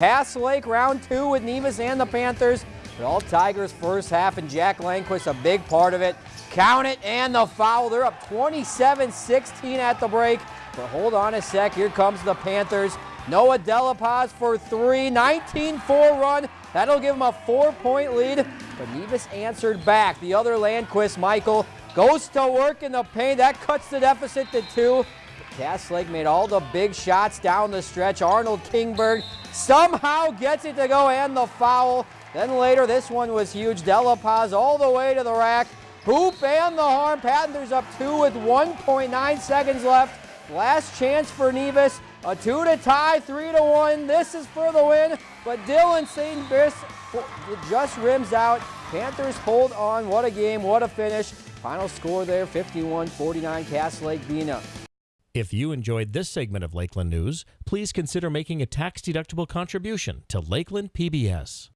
Cass Lake round two with Nevis and the Panthers. But all Tigers first half and Jack Langquist a big part of it. Count it and the foul. They're up 27-16 at the break. But hold on a sec. Here comes the Panthers. Noah Delapaz for three. 19-4 run. That'll give him a four-point lead. But Nevis answered back. The other Landquist, Michael, goes to work in the paint. That cuts the deficit to two. Cass Lake made all the big shots down the stretch. Arnold Kingberg somehow gets it to go and the foul. Then later, this one was huge. Delapaz all the way to the rack. Hoop and the harm. Panthers up two with 1.9 seconds left. Last chance for Nevis. A two to tie, three to one. This is for the win. But Dylan St. Brice just rims out. Panthers hold on. What a game. What a finish. Final score there 51 49. Cass Lake-Bena up. If you enjoyed this segment of Lakeland News, please consider making a tax-deductible contribution to Lakeland PBS.